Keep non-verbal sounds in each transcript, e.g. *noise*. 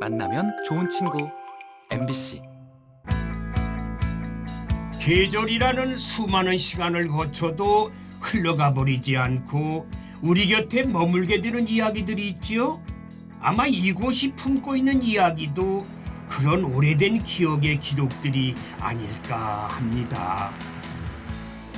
만나면 좋은 친구 MBC 계절이라는 수많은 시간을 거쳐도 흘러가 버리지 않고 우리 곁에 머물게 되는 이야기들이 있지요. 아마 이곳이 품고 있는 이야기도 그런 오래된 기억의 기록들이 아닐까 합니다.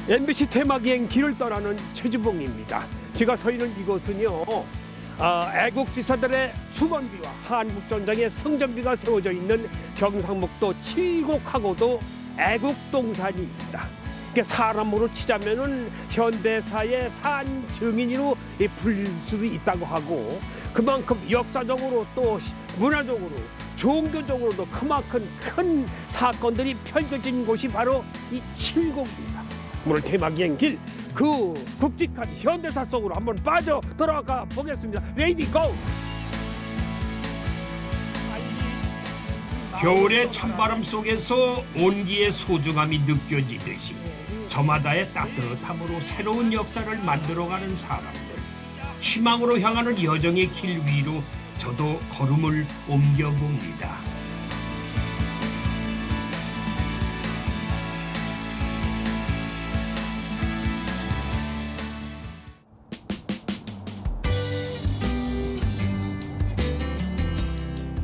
MBC 테마기행 길을 떠나는 최주봉입니다. 제가 서 있는 이곳은요. 아, 애국지사들의 주건비와 한국전쟁의 성전비가 세워져 있는 경상북도 칠곡하고도 애국동산입니다. 이게 사람으로 치자면은 현대사의 산 증인으로 이 불릴 수도 있다고 하고 그만큼 역사적으로 또 시- 문화적으로 종교적으로도 그만큼 큰 사건들이 펼쳐진 곳이 바로 이 칠곡입니다. 오늘 테마기행 길 그 굵직한 현대사 속으로 한번 빠져 들어가 보겠습니다. 레이디 고! 겨울의 찬바람 속에서 온기의 소중함이 느껴지듯이 저마다의 따뜻함으로 새로운 역사를 만들어가는 사람들 희망으로 향하는 여정의 길 위로 저도 걸음을 옮겨봅니다.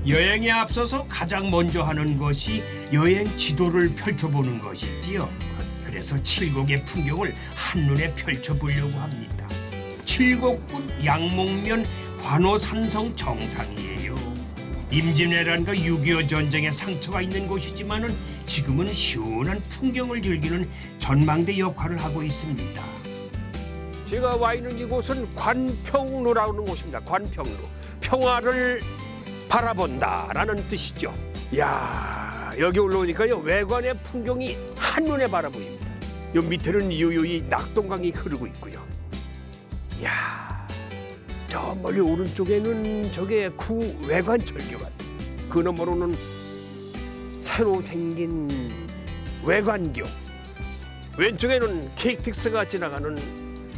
여행에 앞서서 가장 먼저 하는 것이 여행 지도를 펼쳐보는 것이지요. 그래서 칠곡의 풍경을 한눈에 펼쳐보려고 합니다. 칠곡군 양목면 관호산성 정상이에요. 임진왜란과 6.25 전쟁의 상처가 있는 곳이지만은 지금은 시원한 풍경을 즐기는 전망대 역할을 하고 있습니다. 제가 와 있는 이곳은 관평로라는 곳입니다. 관평로. 평화를 바라본다라는 뜻이죠. 야 여기 올라오니까요 외관의 풍경이 한눈에 바라 보입니다. 요 밑에는 유유히 낙동강이 흐르고 있고요. 야 저 멀리 오른쪽에는 저게 구 외관 철교관. 그 너머로는 새로 생긴 외관교. 왼쪽에는 KTX가 지나가는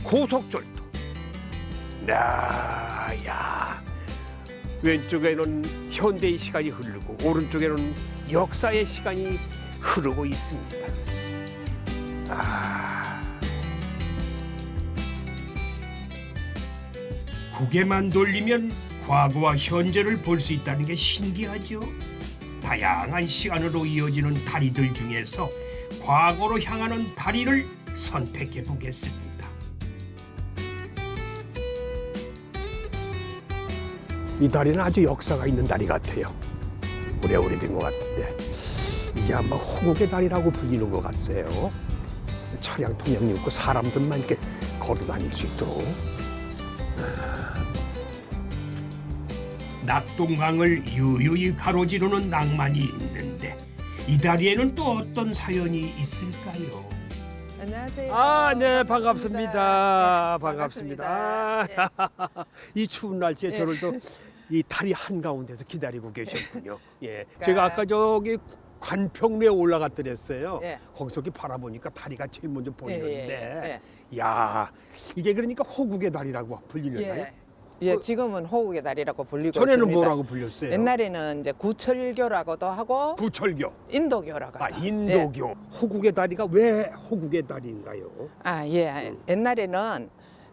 고속철도. 야, 야. 왼쪽에는 현대의 시간이 흐르고 오른쪽에는 역사의 시간이 흐르고 있습니다. 아, 고개만 돌리면 과거와 현재를 볼 수 있다는 게 신기하죠. 다양한 시간으로 이어지는 다리들 중에서 과거로 향하는 다리를 선택해 보겠습니다. 이 다리는 아주 역사가 있는 다리 같아요. 오래 오래된 것 같은데 이게 아마 호국의 다리라고 불리는 것 같아요. 차량 통행이 없고 사람들만 이렇게 걸어 다닐 수 있도록. 낙동강을 유유히 가로지르는 낭만이 있는데 이 다리에는 또 어떤 사연이 있을까요? 안녕하세요. 아, 네, 반갑습니다. 네, 반갑습니다. 반갑습니다. *laughs* 이 추운 날씨에 네. 저를 또 이 다리 한가운데서 기다리고 계셨군요. *laughs* 예. 제가 아까 저기 관평로에 올라갔더랬어요. 예. 거기서 이렇게 바라보니까 다리가 제일 먼저 예, 보이는데, 예, 야 이게 그러니까 호국의 다리라고 불리려나요? 예. 예, 지금은 호국의 다리라고 불리고 전에는 있습니다. 뭐라고 불렸어요? 옛날에는 이제 구철교라고도 하고 구철교, 인도교라고 아. 인도교. 호국의 다리가 왜 호국의 다리인가요? 아, 예. 옛날에는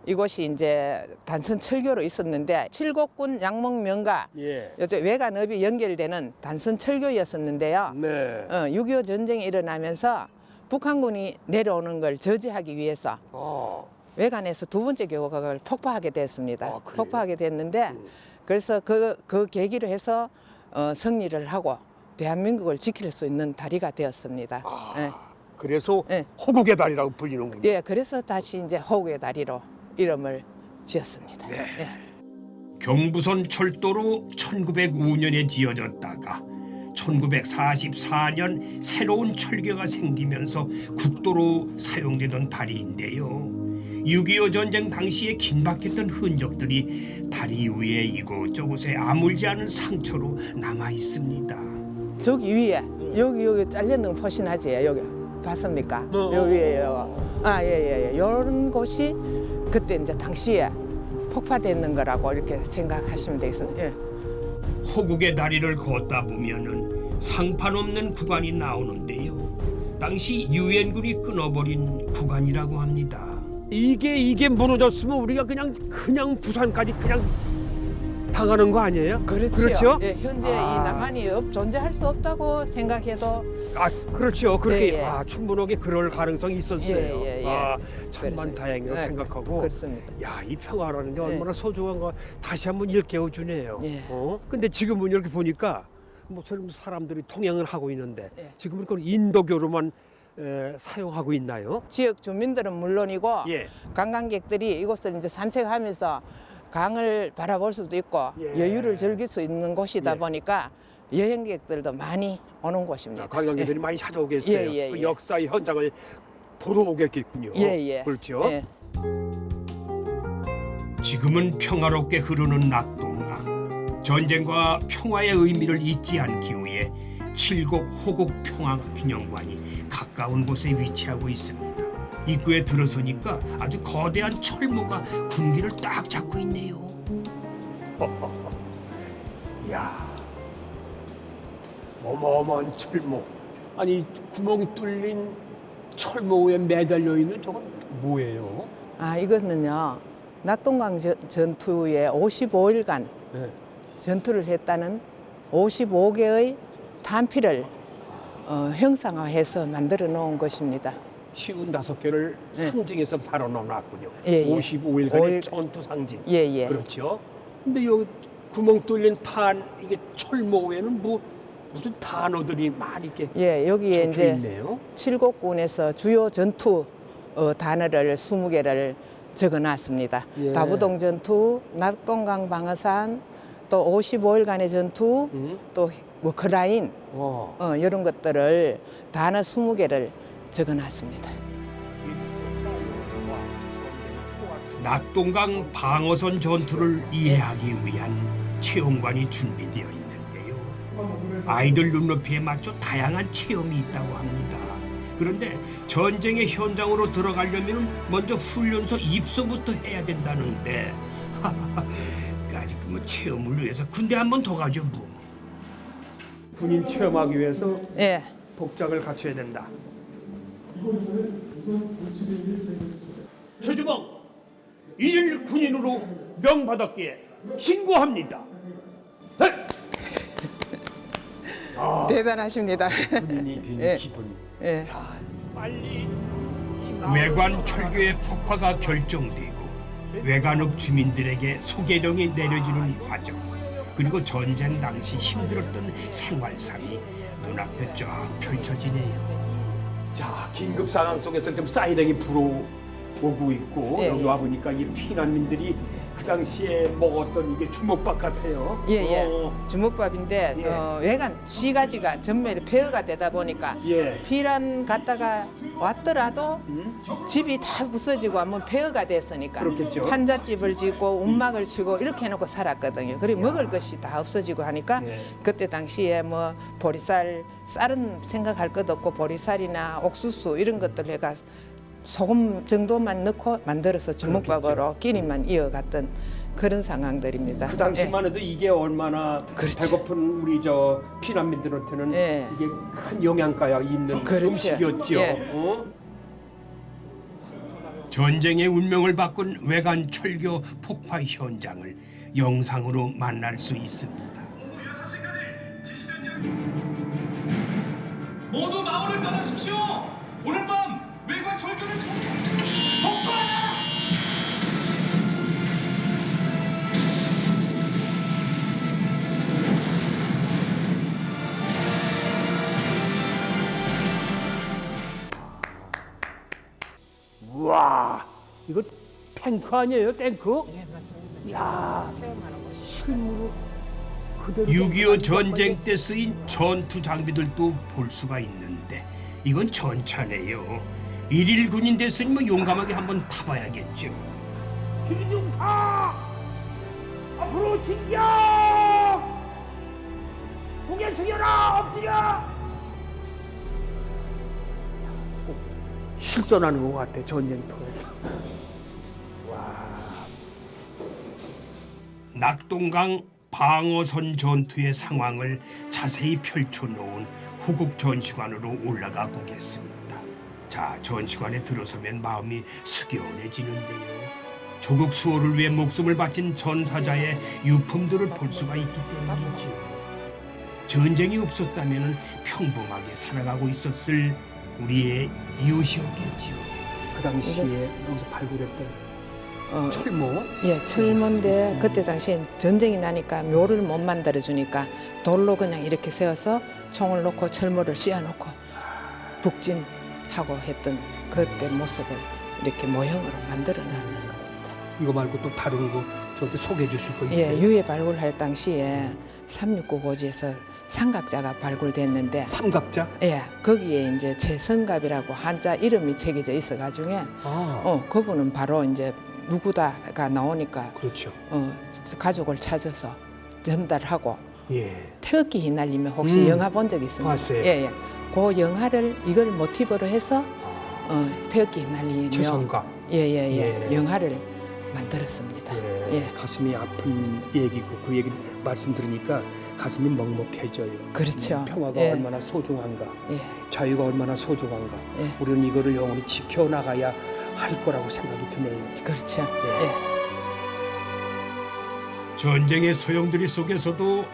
이곳이 이제 단선 철교로 있었는데 칠곡군 양목면과 예. 요즘 외관업이 연결되는 단선 철교였었는데요. 네. 어, 6.25 전쟁이 일어나면서 북한군이 내려오는 걸 저지하기 위해서 어. 외관에서 두 번째 교각을 폭파하게 됐습니다. 아? 폭파하게 됐는데 음. 그래서 그, 그 계기로 해서 어, 승리를 하고 대한민국을 지킬 수 있는 다리가 되었습니다. 아. 예. 그래서 예. 호국의 다리라고 불리는군요. 예, 그래서 다시 이제 호국의 다리로 이름을 지었습니다. 네. 예. 경부선 철도로 1905년에 지어졌다가 1944년 새로운 철교가 생기면서 국도로 사용되던 다리인데요. 6.25 전쟁 당시에 긴박했던 흔적들이 다리 위에 이곳저곳에 아물지 않은 상처로 남아 있습니다. 저기 위에 여기 여기 잘려는 포신하지 여기 봤습니까? 어, 여기 위에 아 예예 예 이런 곳이 그때 이제 당시에 폭파됐는 거라고 이렇게 생각하시면 되겠습니다. 예. 호국의 다리를 걷다 보면은 상판 없는 구간이 나오는데요. 당시 유엔군이 끊어버린 구간이라고 합니다. 이게 이게 무너졌으면 우리가 그냥 그냥 부산까지 그냥 당하는 거 아니에요? 그렇죠. 그렇죠? 예, 현재 아. 이 남한이 없, 존재할 수 없다고 생각해도 아 그렇죠. 그렇게 예, 예. 아, 충분하게 그럴 가능성이 있었어요. 예, 예, 예. 아 천만 그래서, 다행이라고 예, 생각하고. 그렇습니다. 야, 이 평화라는 게 예. 얼마나 소중한 거 다시 한번 일깨워 주네요. 예. 어? 근데 지금은 이렇게 보니까 무슨 사람들이 통행을 하고 있는데 예. 지금은 그 인도교로만 에, 사용하고 있나요? 지역 주민들은 물론이고 예. 관광객들이 이곳을 이제 산책하면서 강을 바라볼 수도 있고 예. 여유를 즐길 수 있는 곳이다 예. 보니까 여행객들도 많이 오는 곳입니다. 아, 관광객들이 많이 찾아오겠어요. 예, 예, 그 예. 역사의 현장을 보러 오겠군요. 예, 예. 그렇죠. 예. 지금은 평화롭게 흐르는 낙동강. 전쟁과 평화의 의미를 잊지 않기 위해 칠곡 호국 평화기념관이 가까운 곳에 위치하고 있습니다. 입구에 들어서니까 아주 거대한 철모가 군기를 딱 잡고 있네요. *laughs* 이야, 어마어마한 철모. 아니 구멍 뚫린 철모 위에 매달려 있는 저건 뭐예요? 아 이거는요 낙동강 전- 전투에 55일간 네. 전투를 했다는 55개의 탄피를 어, 형상화해서 만들어 놓은 것입니다. 쉬운 다섯 개를 네. 상징해서 달아놓았군요. 예, 예. 55일간의 오일- 전투 상징. 예, 예. 그렇죠. 근데 요 구멍 뚫린 탄 이게 철모 외에는 뭐 무슨 단어들이 많이 이렇게 예, 여기에 이제 있네요. 칠곡군에서 주요 전투 어, 단어를 20개를 적어 놨습니다. 예. 다부동 전투, 낙동강 방어산, 또 55일간의 전투, 음. 또 워크라인 어. 어, 이런 것들을 단어 20개를 적어놨습니다. 낙동강 방어선 전투를 이해하기 위한 체험관이 준비되어 있는데요. 아이들 눈높이에 맞춰 다양한 체험이 있다고 합니다. 그런데 전쟁의 현장으로 들어가려면 먼저 훈련소 입소부터 해야 된다는데 *laughs* 까짓 그뭐 체험을 위해서 군대 한 번 더 가죠 뭐. 군인 체험하기 위해서 예, 복장을 갖춰야 된다. 최주봉 일일 군인으로 명받았기에 신고합니다. 네. *laughs* 대단하십니다. 군인이 *laughs* 된 예. 기분. 예. 빨리 외관 철교의 폭파가 결정되고 외관읍 주민들에게 소개령이 내려지는 과정 그리고 전쟁 당시 힘들었던 생활상이 눈앞에 쫙 펼쳐지네요. 자 긴급 상황 속에서 지금 사이렌이 불어오고 있고 예, 여기 예. 와 보니까 이 피난민들이 그 당시에 먹었던 이게 주먹밥 같아요. 예, 예. 어, 주먹밥인데 예. 어, 외관 시가지가 전멸이 폐허가 되다 보니까 예. 피란 갔다가 왔더라도 음? 집이 다 부서지고 한번 폐허가 됐으니까 그렇겠죠. 한잣집을 짓고 움막을 치고 이렇게 해놓고 살았거든요. 그리고 먹을 것이 다 없어지고 하니까 예. 그때 당시에 뭐 보리쌀 쌀은 생각할 것 없고 보리쌀이나 옥수수 이런 것들 해가 소금 정도만 넣고 만들어서 주먹밥으로 끼니만 이어갔던 그런 상황들입니다. 그 당시만 해도 이게 얼마나 그렇죠. 배고픈 우리 저 피난민들한테는 예. 이게 큰 영양가가 있는 그렇죠. 음식이었죠. 예. 어? 전쟁의 운명을 바꾼 외관 철교 폭파 현장을 영상으로 만날 수 있습니다. 모두 마을을 떠나십시오. 오늘 밤 외관 철교를 폭파! 와 이거 탱크 아니에요 탱크? 예, 맞습니다. 야 체험하는 곳이. 실무로 그대로 6.25 전쟁 때 쓰인 전투 장비들도 볼 수가 있는데 이건 전차네요. 일일 군인 됐으니 뭐 용감하게 한번 타봐야겠죠. 기중사! 앞으로 진격! 고개 숙여라 엎드려! 실전하는 것 같아 전쟁터에서. 낙동강 방어선 전투의 상황을 자세히 펼쳐놓은 호국 전시관으로 올라가 보겠습니다. 자, 전시관에 들어서면 마음이 숙연해지는데요. 조국 수호를 위해 목숨을 바친 전사자의 유품들을 볼 수가 있기 때문이죠. 전쟁이 없었다면 평범하게 살아가고 있었을 우리의 이웃이었겠죠. 그 당시에 여기서 발굴했던 어, 철모. 예, 철문데 그때 당시에 전쟁이 나니까 묘를 못 만들어 주니까 돌로 그냥 이렇게 세워서 총을 놓고 철모를 씌워놓고 북진 하고 했던 그때 모습을 이렇게 모형으로 만들어 놨는 겁니다. 이거 말고 또 다른 거 저한테 소개해 주실 거 있어요? 예, 유해 발굴할 당시에 369 고지에서 삼각자가 발굴됐는데 삼각자? 예, 거기에 이제 최성갑이라고 한자 이름이 새겨져 있어 가지고 아, 어, 그분은 바로 이제 누구다가 나오니까 그렇죠. 어, 가족을 찾아서 전달하고 예. 태극기 휘날리면 혹시 음, 영화 본 적 있습니까? 봤어요. 예, 예. 그 영화를 이걸 모티브로 해서 어, 태극기 휘날리며 최성각. 예, 예, 예, 예. 영화를 만들었습니다. 예. 예. 가슴이 아픈 얘기고 그 얘기 말씀 들으니까 가슴이 먹먹해져요. 그렇죠. 평화가 예. 얼마나 소중한가, 예, 자유가 얼마나 소중한가. 예. 우리는 이거를 영원히 지켜나가야 할 거라고 생각이 드네요. 그렇죠. 예. 예. 전쟁의 소용돌이 속에서도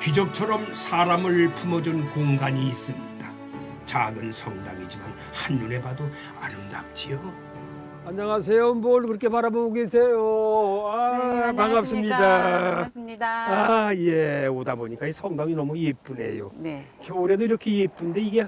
기적처럼 사람을 품어준 공간이 있습니다. 작은 성당이지만 한눈에 봐도 아름답지요. 안녕하세요. 뭘 그렇게 바라보고 계세요? 아, 네, 반갑습니다. 반갑습니다. 아, 예. 오다 보니까 이 성당이 너무 예쁘네요. 네. 겨울에도 이렇게 예쁜데 이게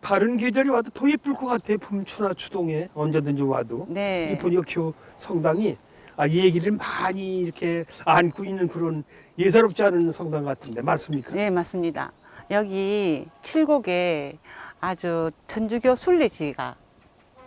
다른 계절이 와도 더 예쁠 것 같아요. 봄추나 추동에 언제든지 와도. 네. 이 보니까 교 성당이 아, 얘기를 많이 이렇게 안고 있는 그런 예사롭지 않은 성당 같은데 맞습니까? 네, 맞습니다. 여기 칠곡에 아주 천주교 순례지가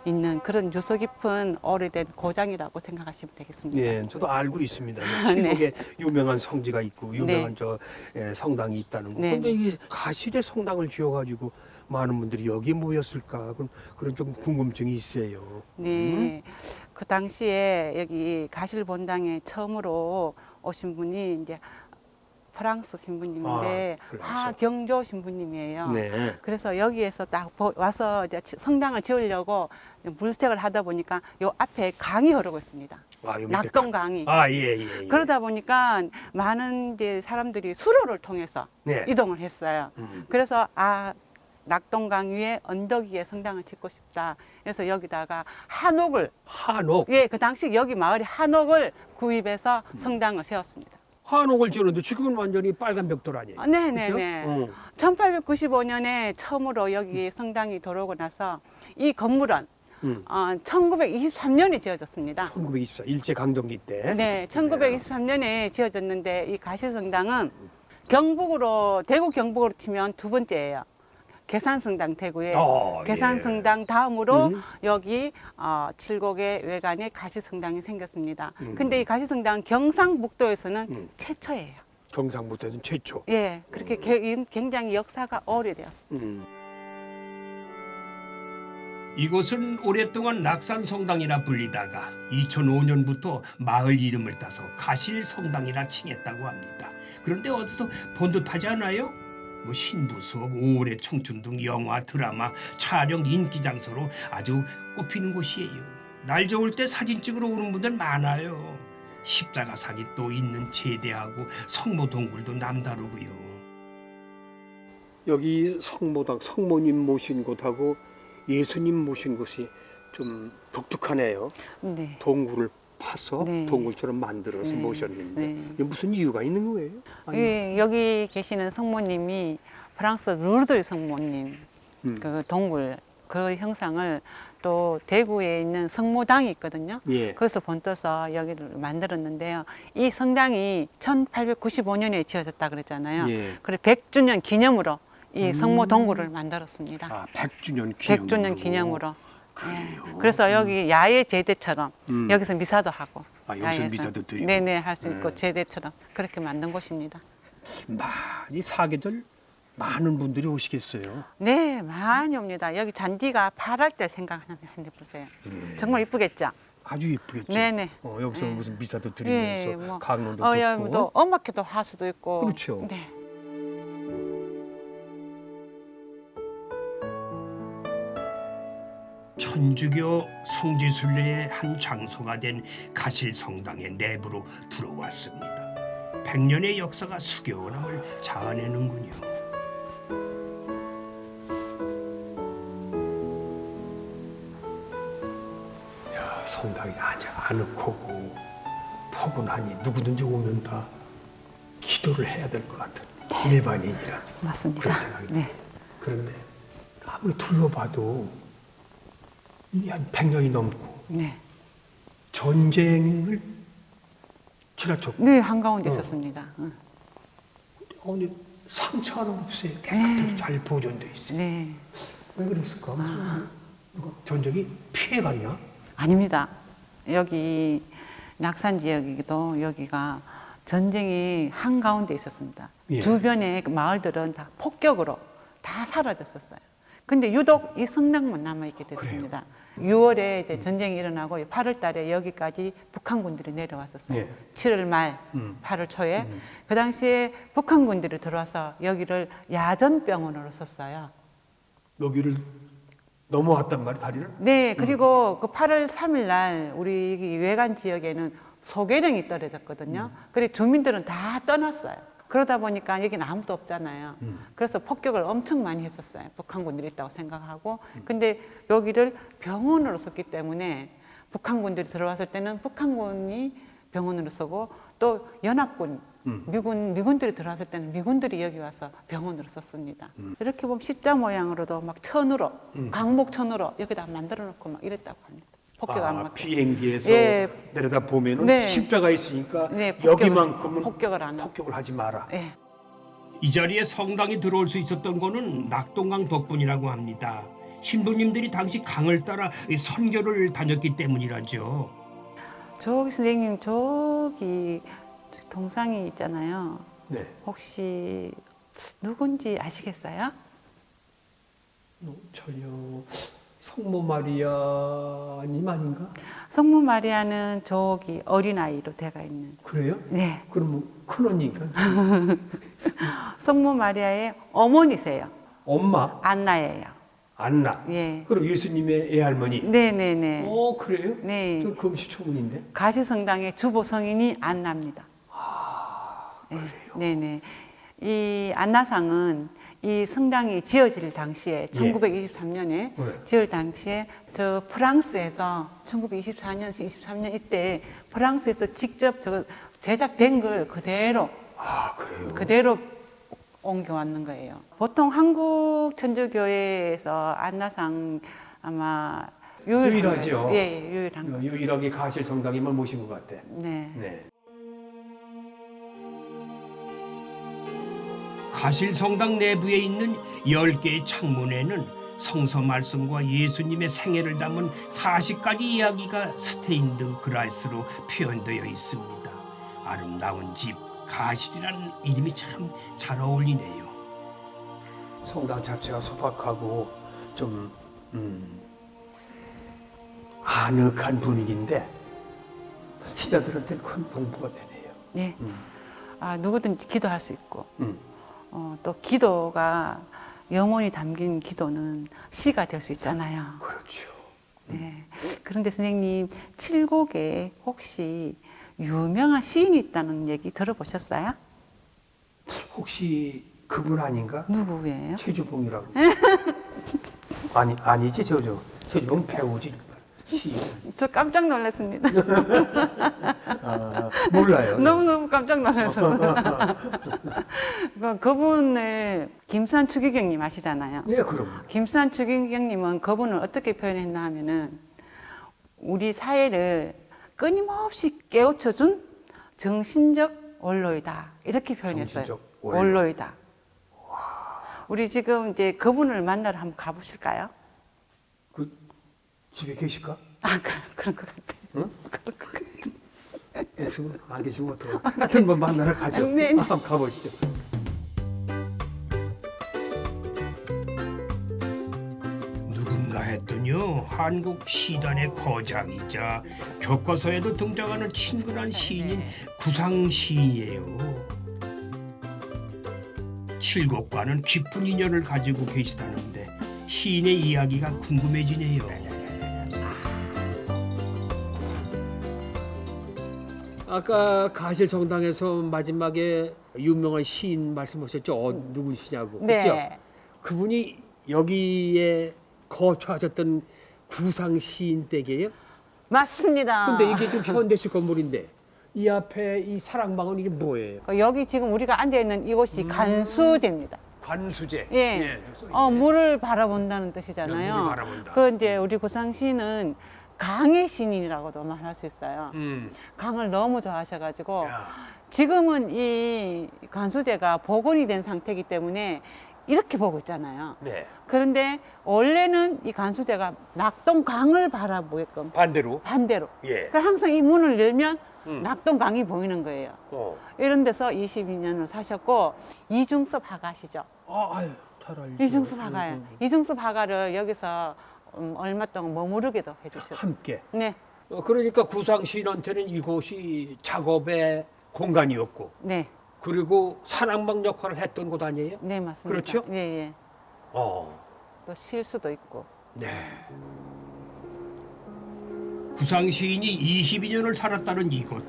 있는 그런 유서 깊은 오래된 고장이라고 생각하시면 되겠습니다. 예, 저도 알고 있습니다. *laughs* 네. 칠곡에 유명한 성지가 있고 유명한 저 예, 성당이 있다는 거. 네. 근데 이 가실의 성당을 지어가지고 많은 분들이 여기 모였을까 그런 그런 좀 궁금증이 있어요. 네. 그 당시에 여기 가실 본당에 처음으로 오신 분이 이제 프랑스 신부님인데 아, 프랑스. 하경조 신부님이에요. 네. 그래서 여기에서 딱 보- 와서 이제 지- 성당을 지으려고 물색을 하다 보니까 요 앞에 강이 흐르고 있습니다. 아, 낙동 강이. 아, 예, 예. 예. 그러다 보니까 많은 이제 사람들이 수로를 통해서 네. 이동을 했어요. 음. 그래서 아 낙동강 위에 언덕 위에 성당을 짓고 싶다. 그래서 여기다가 한옥을 한옥. 예, 그 당시 여기 마을에 한옥을 구입해서 성당을 세웠습니다. 한옥을 지었는데 지금은 완전히 빨간 벽돌 아니에요? 아, 네, 네, 네. 어. 1895년에 처음으로 여기 성당이 들어오고 나서 이 건물은 음. 어, 1923년에 지어졌습니다. 1924 일제 강점기 때. 네, 1923년에 지어졌는데 이 가시성당은 경북으로 대구 경북으로 치면 두 번째예요. 계산성당 대구에 어, 계산성당 다음으로 음. 여기 어, 칠곡의 외관에 가시성당이 생겼습니다. 음. 근데 이 가시성당 경상북도에서는 음. 최초예요. 경상북도에는 최초. 예, 그렇게 게- 굉장히 역사가 오래되었습니다. 음. 이곳은 오랫동안 낙산성당이라 불리다가 2005년부터 마을 이름을 따서 가실성당이라 칭했다고 합니다. 그런데 어디서 본 듯하지 않아요? 뭐 신부 수업, 5월의 청춘 등 영화, 드라마, 촬영 인기 장소로 아주 꼽히는 곳이에요. 날 좋을 때 사진 찍으러 오는 분들 많아요. 십자가상이 또 있는 제대하고 성모 동굴도 남다르고요. 여기 성모당 성모님 모신 곳하고 예수님 모신 곳이 좀 독특하네요. 네. 동굴을 파서 네. 동굴처럼 만들어서 네. 모셨는데 네. 이게 무슨 이유가 있는 거예요? 예, 여기 계시는 성모님이 프랑스 루르드 성모님 음. 그 동굴 그 형상을 또 대구에 있는 성모당이 있거든요. 예. 거기서 본떠서 여기를 만들었는데요. 이 성당이 1895년에 지어졌다 그랬잖아요. 예. 그래 100주년 기념으로 이 음. 성모 동굴을 만들었습니다. 아, 100주년 기념으로. 100주년 기념으로. 예. 그래서 여기 야외 제대처럼 음. 여기서 미사도 하고 아, 여기서 야외에서. 미사도 드리고. 네네 할 수 있고 네. 제대처럼 그렇게 만든 곳입니다. 많이 사계절 많은 분들이 오시겠어요. 네, 많이 옵니다. 여기 잔디가 파랄 때 생각하는데 보세요. 정말 이쁘겠죠? 아주 예쁘겠지. 네네. 어, 여기서 네. 무슨 미사도 예, 드리면서 뭐, 강론도 어, 야, 듣고. 또 음악회도 할 수도 있고. 그렇죠. 네. 천주교 성지순례의 한 장소가 된 가실성당의 내부로 들어왔습니다. 백년의 역사가 수겨남을 자아내는군요. 야, 성당이 아주 아늑하고 포근하니 누구든지 오면 다 기도를 해야 될 것 같은 일반인이라 맞습니다. 그런 생각이 네. 그런데 아무리 둘러봐도 한 100년이 넘고 네. 전쟁을 지나쳤고 네, 한가운데 어. 있었습니다. 응. 아니 상처 하나 없어요. 깨끗하게 잘 보존돼 있어요. 네. 왜 그랬을까? 누가 전쟁이 피해갔나? 아닙니다. 여기 낙산 지역이기도 여기가 전쟁이 한가운데 있었습니다. 예. 주변의 그 마을들은 다 폭격으로 다 사라졌었어요. 근데 유독 이 성당만 남아있게 됐습니다. 6월에 이제 전쟁이 일어나고 8월 달에 여기까지 북한군들이 내려왔었어요. 예. 7월 말, 음. 8월 초에. 그 당시에 북한군들이 들어와서 여기를 야전병원으로 썼어요. 여기를 넘어왔단 말이야 다리를? 네, 그리고 그 8월 3일 날 우리 이 외관 지역에는 소개령이 떨어졌거든요. 그리고 주민들은 다 떠났어요. 그러다 보니까 여기는 아무도 없잖아요. 그래서 폭격을 엄청 많이 했었어요. 북한군들이 있다고 생각하고. 근데 여기를 병원으로 썼기 때문에 북한군들이 들어왔을 때는 북한군이 병원으로 쓰고 또 연합군, 미군, 미군들이 들어왔을 때는 미군들이 여기 와서 병원으로 썼습니다. 이렇게 보면 십자 모양으로도 막 천으로, 광목천으로 여기다 만들어 놓고 막 이랬다고 합니다. 폭격 안 아, 맞게. 비행기에서 예. 내려다 보면은 네. 십자가 있으니까 네, 폭격을- 여기만큼은 폭격을 안. 폭격을 하지 마라. 예. 이 자리에 성당이 들어올 수 있었던 거는 낙동강 덕분이라고 합니다. 신부님들이 당시 강을 따라 이 선교를 다녔기 때문이라죠. 저기 선생님 저기 동상이 있잖아요. 네. 혹시 누군지 아시겠어요? 어, 전혀 성모 마리아님 아닌가? 성모 마리아는 저기 어린아이로 되어 있는. 그래요? 네. 그럼 뭐 큰언니인가? *laughs* 성모 마리아의 어머니세요. 엄마 안나예요. 안나. 예. 그럼 예수님의 애할머니. 네네네. 어 그래요? 네. 저 금시초문인데. 가시성당의 주보 성인이 안나입니다. 네, 네네. 이 안나상은 이 성당이 지어질 당시에 1923년에 네. 지을 당시에 저 프랑스에서 1924년, 23년 이때 프랑스에서 직접 저 제작된 걸 그대로 아 그래요. 그대로 옮겨왔는 거예요. 보통 한국 천주교회에서 안나상 아마 유일하죠. 예, 예, 유일한 거. 어, 유일하게 가실 성당에만 모신 것 같아. 네. 네. 가실 성당 내부에 있는 10개의 창문에는 성서 말씀과 예수님의 생애를 담은 40가지 이야기가 스테인드 그라스로 표현되어 있습니다. 아름다운 집, 가실이라는 이름이 참 잘 어울리네요. 성당 자체가 소박하고 좀 음, 아늑한 분위기인데 신자들한테는 큰 공부가 되네요. 네. 아, 누구든지 기도할 수 있고, 음. 어, 또 기도가 영혼이 담긴 기도는 시가 될 수 있잖아요. 그렇죠. 네. 그런데 선생님, 칠곡에 혹시 유명한 시인이 있다는 얘기 들어보셨어요? 혹시 그분 아닌가? 누구예요? 최주봉이라고. *laughs* 아니 아니지 저저 최주봉 배우지. *laughs* 저 깜짝 놀랐습니다. *laughs* 아, 몰라요. 너무너무 깜짝. *laughs* 그- 그분을 김수환 추기경님 아시잖아요. 네 그럼. 김수환 추기경님은 그분을 어떻게 표현했나 하면은 우리 사회를 끊임없이 깨우쳐준 정신적 원로이다 이렇게 표현했어요. 정신적 원로. 원로이다. 우리 지금 이제 그분을 만나러 한번 가보실까요? 그 집에 계실까? 아 그, 그런 것 같아요. 응? 그런 것 같아요. 예, 지금 안 계시면 어떡해. 하여튼 뭐 만나러 가죠. 네, 네. 한번 가보시죠. 누군가 했더니요 한국 시단의 거장이자 교과서에도 등장하는 친근한 시인인 구상 시인이에요. 칠곡과는 깊은 인연을 가지고 계시다는데 시인의 이야기가 궁금해지네요. 아까 가실 정당에서 마지막에 유명한 시인 말씀하셨죠? 어, 누구시냐고. 네. 그죠? 그분이 여기에 거처하셨던 구상 시인 댁이에요? 맞습니다. 근데 이게 지금 현대식 건물인데 이 앞에 이 사랑방은 이게 뭐예요? 그 여기 지금 우리가 앉아 있는 이곳이 간수제입니다. 관수제. 예. 어, 물을 바라본다는 뜻이잖아요. 물을 바라본다. 그 이제 우리 고상시는 강의 신인이라고도 말할 수 있어요. 음. 강을 너무 좋아하셔가지고 야. 지금은 이 간수제가 복원이 된 상태이기 때문에 이렇게 보고 있잖아요. 네. 그런데 원래는 이 간수제가 낙동강을 바라보게끔 반대로. 반대로. 예. 그러니까 항상 이 문을 열면 음. 낙동강이 보이는 거예요. 어. 이런 데서 22년을 사셨고 이중섭 화가시죠. 아, 아유, 잘 알죠. 이중섭 화가예요. 이중섭 화가를 여기서 음, 얼마 동안 머무르게도 해주셨어요. 함께. 네, 어, 그러니까 구상 시인한테는 이곳이 작업의 공간이었고 네, 그리고 사랑방 역할을 했던 곳 아니에요? 네 맞습니다. 그렇죠? 예, 예. 어. 또 실수도 있고. 네. 구상 시인이 22년을 살았다는 이곳.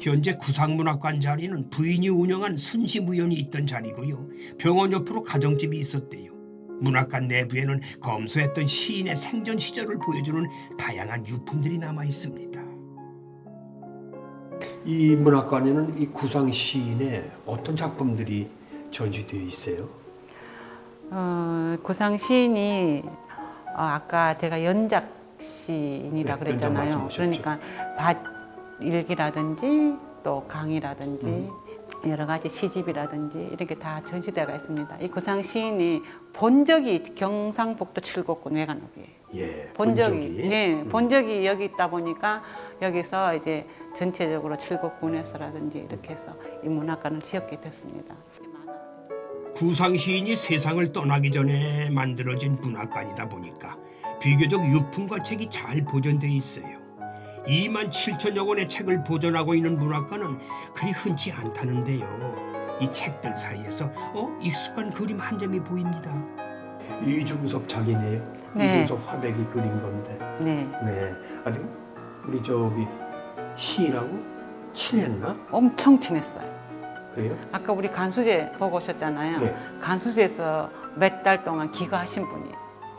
현재 구상문학관 자리는 부인이 운영한 순시무연이 있던 자리고요. 병원 옆으로 가정집이 있었대요. 문학관 내부에는 검소했던 시인의 생전 시절을 보여주는 다양한 유품들이 남아 있습니다. 이 문학관에는 이 구상 시인의 어떤 작품들이 전시되어 있어요? 어, 고상 시인이 어, 아까 제가 연작 시인이라 네, 그랬잖아요. 그러니까 밭 일기라든지 또 강이라든지 음. 여러 가지 시집이라든지 이렇게 다 전시대가 있습니다. 이 고상 시인이 본 적이 경상북도 칠곡군 외관읍이에요. 예. 본 적이, 예, 음. 본적이 여기 있다 보니까 여기서 이제 전체적으로 칠곡군에서라든지 이렇게 해서 이 문학관을 지었게 됐습니다. 구상 시인이 세상을 떠나기 전에 만들어진 문학관이다 보니까 비교적 유품과 책이 잘 보존돼 있어요. 2만 7천여 권의 책을 보존하고 있는 문학관은 그리 흔치 않다는데요. 이 책들 사이에서 어 익숙한 그림 한 점이 보입니다. 이중섭 작이네요. 네. 이중섭 화백이 그린 건데. 네, 네. 아주 우리 저기 시인하고 친했나? 엄청 친했어요. 그래요? 아까 우리 간수제 보고 오셨잖아요. 네. 간수제에서 몇 달 동안 기거하신 분이에요.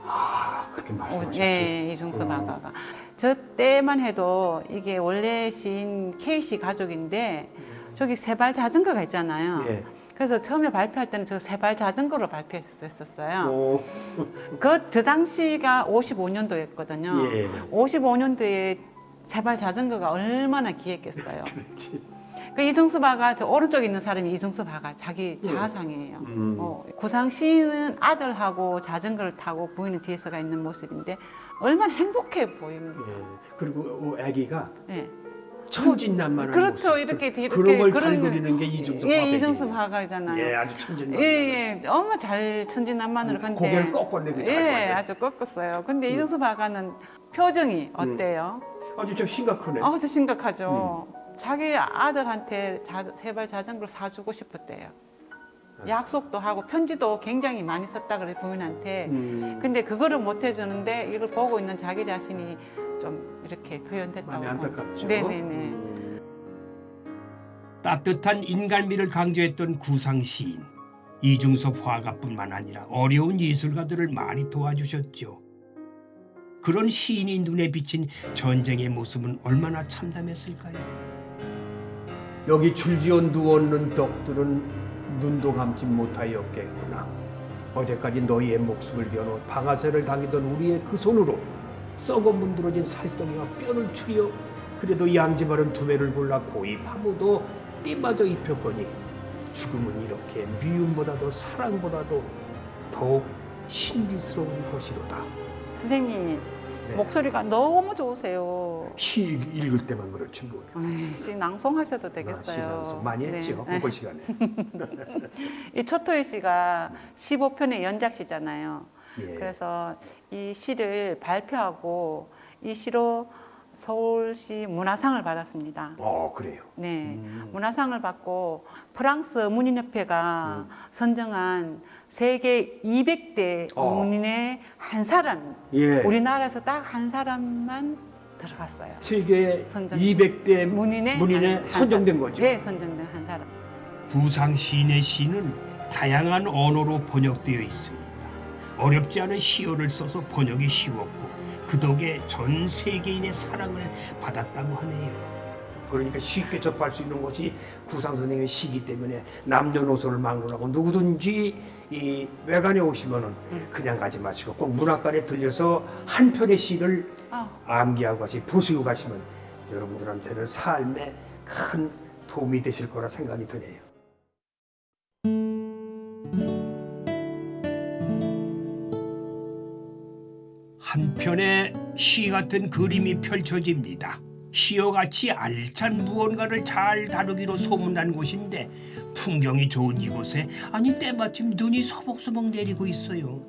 아, 그렇게 오, 말씀하셨죠. 네, 이중섭 어. 아가가. 저 때만 해도 이게 원래 시인 K씨 가족인데 저기 세발 자전거가 있잖아요. 예. 그래서 처음에 발표할 때는 저 세발 자전거로 발표했었어요. 오. 그, 저 당시가 55년도였거든요. 예. 55년도에 세발 자전거가 얼마나 귀했겠어요. 그렇지. 그 이중섭 아가 저 오른쪽에 있는 사람이 이중섭 아가 자기 자아상이에요. 음. 어, 구상 시인은 아들하고 자전거를 타고 부인은 뒤에서가 있는 모습인데 얼마나 행복해 보입니다. 예. 그리고 어, 아기가 예. 천진난만한 그렇죠. 모습. 이렇게 그, 이렇게 그런 걸 잘 그리는 게 이중섭 예. 이중섭 아가잖아요. 예, 아주 천진난만. 예, 예, 엄마 잘 천진난만으로 근데 고개를 잘 예, 보여요. 아주 꺾었어요. 근데 이중섭 아가는 표정이 어때요? 아주 좀 심각하네. 아주 심각하죠. 자기 아들한테 자, 세발 자전거를 사주고 싶었대요. 약속도 하고 편지도 굉장히 많이 썼다 그래 부인한테. 음. 근데 그거를 못 해주는데 이걸 보고 있는 자기 자신이 좀 이렇게 표현됐다고. 마음이 안타깝죠. 네네네. 따뜻한 인간미를 강조했던 구상 시인 이중섭 화가뿐만 아니라 어려운 예술가들을 많이 도와주셨죠. 그런 시인이 눈에 비친 전쟁의 모습은 얼마나 참담했을까요? 여기 줄지어 누웠는 덕들은 눈도 감지 못하였겠구나. 어제까지 너희의 목숨을 겨누 방아쇠를 당기던 우리의 그 손으로 썩어 문드러진 살덩이와 뼈를 추려 그래도 양지 바른 두매를 골라 고이 파묻어 띠마저 입혔거니 죽음은 이렇게 미움보다도 사랑보다도 더욱 신비스러운 것이로다. 선생님 네. 목소리가 너무 좋으세요. 시 읽을 때만 그렇지 뭐. 씨 낭송하셔도 아, 시 되겠어요. 낭송 많이 네. 했죠. 네. 그거 시간에. *laughs* 이 초토의 시가 15편의 연작시잖아요. 예. 그래서 이 시를 발표하고 이 시로 서울시 문화상을 받았습니다. 어 그래요. 네, 문화상을 받고 프랑스 문인협회가 선정한 세계 200대 어. 문인의 한 사람, 예. 우리나라에서 딱 한 사람만 들어갔어요. 세계 선정. 200대 문인의 문인에 한- 한 선정된 사람. 거죠. 네, 선정된 한 사람. 구상 시인의 시는 다양한 언어로 번역되어 있습니다. 어렵지 않은 시어를 써서 번역이 쉬웠고 그 덕에 전 세계인의 사랑을 받았다고 하네요. 그러니까 쉽게 접할 수 있는 것이 구상 선생의 시기 때문에 남녀노소를 막론하고 누구든지 이 외관에 오시면은 그냥 가지 마시고 꼭 문학관에 들려서 한 편의 시를 아. 암기하고 가시 보시고 가시면 여러분들한테는 삶에 큰 도움이 되실 거라 생각이 드네요. 한편의 시 같은 그림이 펼쳐집니다. 시어같이 알찬 무언가를 잘 다루기로 소문난 곳인데 풍경이 좋은 이곳에 아니 때마침 눈이 서벅서벅 내리고 있어요.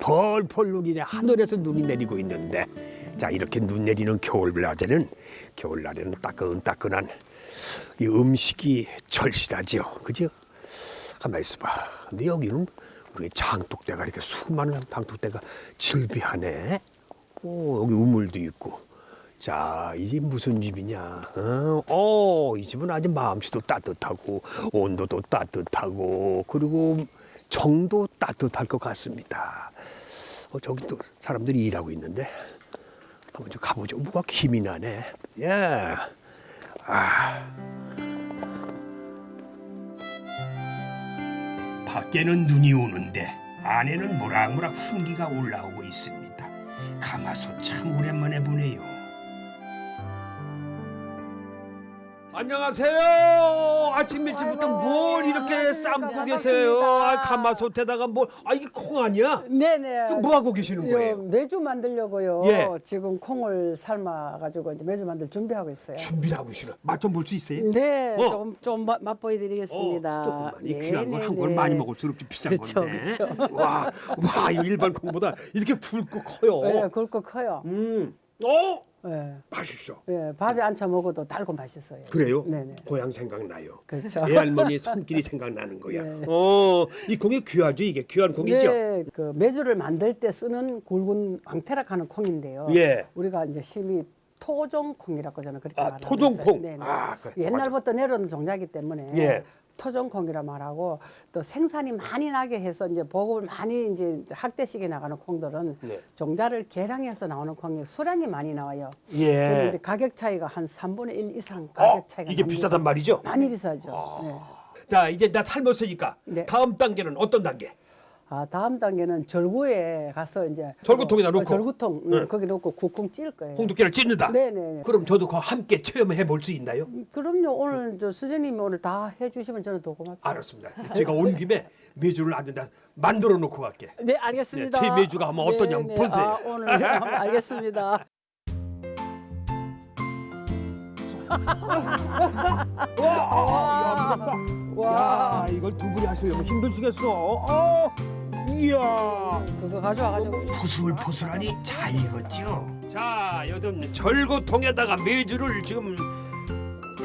펄펄 눈이네 하늘에서 눈이 내리고 있는데 자 이렇게 눈 내리는 겨울날에는 겨울날에는 따끈따끈한 이 음식이 절실하지요 그죠? 가만 있어봐 근데 여기는 우리 장독대가 이렇게 수많은 장독대가 질비하네 오 여기 우물도 있고 자, 이집 무슨 집이냐? 어, 어, 이 집은 아주 마음씨도 따뜻하고 온도도 따뜻하고 그리고 정도 따뜻할 것 같습니다. 어, 저기 또 사람들이 일하고 있는데 한번 좀 가보죠. 뭐가 김이 나네. 예. 아, 밖에는 눈이 오는데 안에는 모락모락 훈기가 올라오고 있습니다. 가마솥 참 오랜만에 보네요. 안녕하세요. 아침 일찍부터 아이고, 뭘 이렇게 삶고 계세요? 아, 가마솥에다가 뭐, 아, 이게 콩 아니야? 네네. 이거 뭐 하고 계시는 요, 거예요? 매주 만들려고요. 예. 지금 콩을 삶아가지고 이제 매주 만들 준비하고 있어요. 준비를 하고 계시나? 맛 좀 볼 수 있어요? 네, 어. 조금 좀 맛- 맛보여드리겠습니다. 어, 조금만. 이 네, 귀한 걸 네, 한 네. 많이 먹을 수록 좀 비싼 그쵸, 건데. 그쵸. *laughs* 와, 와, 이 일반 콩보다 이렇게 굵고 커요. 네, 굵고 커요. 음, 어, 네. 맛있어. 네, 밥에 안쳐 먹어도 달고 맛있어요. 그래요? 네네. 고향 생각나요. 그렇죠. 애 할머니 손길이 생각나는 거야. 네. 어, 이 콩이 귀하죠, 이게 귀한 콩이죠. 네, 그 메주를 만들 때 쓰는 굵은 왕태락하는 콩인데요. 예. 우리가 이제 심히 토종콩이라고 저는 그렇게 아, 말하고 토종콩. 아, 그래. 옛날부터 내려오는 종자이기 때문에 예. 토종콩이라 말하고 또 생산이 많이 나게 해서 이제 보급을 많이 이제 학대식에 나가는 콩들은 네. 종자를 개량해서 나오는 콩이 수량이 많이 나와요. 근데 예. 이제 가격 차이가 한 3분의 1 이상 가격 어, 차이가 이게 납니다. 비싸단 말이죠? 많이 비싸죠. 네. 자, 이제 나 삶았으니까 네. 다음 단계는 어떤 단계? 아 다음 단계는 절구에 가서 이제 절구통에다 어, 놓고? 절구통 네. 응, 거기 놓고 국콩 찔 거예요. 홍두깨를 찢는다. 네네. 그럼 저도 그 함께 체험해 볼 수 있나요? 그럼요. 오늘 저 수제님이 오늘 다 해주시면 저는 더 고맙죠. 알았습니다. 제가 온 김에 메주를 안다 만들어 놓고 갈게. 네, 알겠습니다. 네, 제 메주가 한번 어떠냐 한번 보세요. 아, 오늘 한번 *laughs* 알겠습니다. 와, 와, 야, 이걸 두 분이 하시려면 힘드시겠어. 어, 이야. 그거 가져와가지고 포슬포슬하니 잘 익었죠. 자, 요즘 절고통에다가 메주를 지금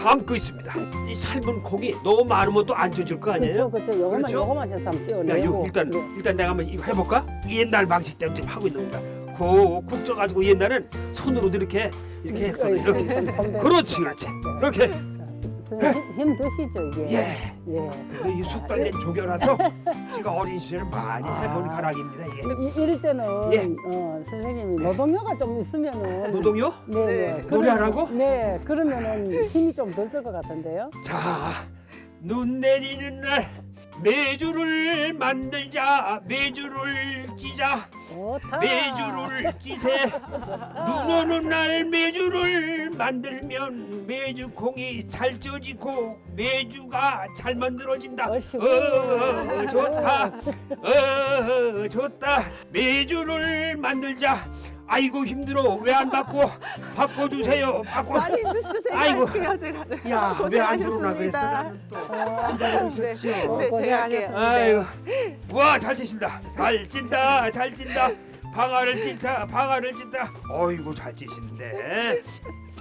담고 있습니다. 이 삶은 콩이 너무 많으면 또 안 쪄질 거 아니에요? 그렇죠, 그렇죠. 요거만 그렇죠? 요거만 해서 한번 야, 찍어내고. 이거 일단 네. 일단 내가 한번 이거 해볼까? 옛날 방식대로 지금 하고 있는 겁니다. 콕콕 쪄가지고 옛날엔 손으로도 이렇게 이렇게 했거든. 네, 이렇게. 그렇지, 그렇지. 이렇게. 선생님 힘, 힘 드시죠 이게. 예. 예. 그래서 이 숙달된 조교라서 제가 어린 시절 많이 해본 아. 가락입니다. 예. 이, 이럴 때는 예. 어, 선생님이 노동요가 좀 있으면은 노동요? 네, 네. 노래하라고? 그러면- 네, 그러면은 힘이 좀 덜 들 것 같은데요. 자, 눈 내리는 날 메주를 만들자, 메주를 찌자, 좋다. 메주를 찌세. 눈 오는 날 메주를 만들면 메주콩이 잘 쪄지고 메주가 잘 만들어진다. 어이구. 어, 좋다. 어, 좋다. 메주를 만들자. 아이고 힘들어 왜 안 바꿔 바꿔주세요 바꿔 많이 힘드시죠? 제가 아이고. 할게요. 제가. 야왜 안 들어오나 그랬어. 나는 또 네, 있었죠. 네, 제가 할게요. 아이고 와잘 찌신다 잘 찐다 잘 찐다 방아를 찐다 방아를 찐다 어이구 잘 찌시는데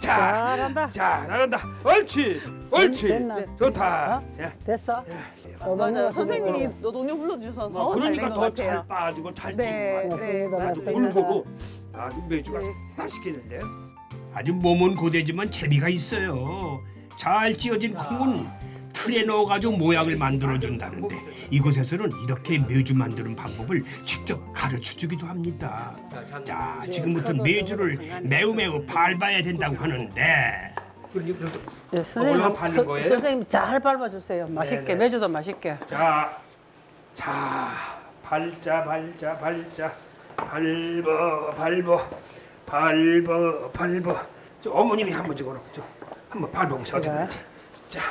자, 잘한다. 자, 잘한다. 옳지, 옳지. 됐나? 좋다. 어? 야. 됐어? 어, 맞아요. 선생님이 너 동료 불러주셔서 뭐더 그러니까 더것 잘. 빠지고 잘 네, 찌고 네, 아주 맞습니다. 골고루 아주 매주가 맛있겠는데요. 아주 몸은 고되지만 재미가 있어요. 잘 찌어진 콩은 틀에 넣어가지고 모양을 만들어준다는데 이곳에서는 이렇게 매주 만드는 방법을 직접 가르쳐주기도 합니다. 자, 지금부터 매주를 매우 매우 밟아야 된다고 하는데 예, 선생님, 서-? 선생님 잘 밟아주세요. 맛있게 네네. 매주도 맛있게. 자, 자, 발자, 발자, 발자, 밟어, 밟어, 밟어, 밟어. 저 어머님이 한번 저 한번 밟아보세요. 어떻게? 되지? 자,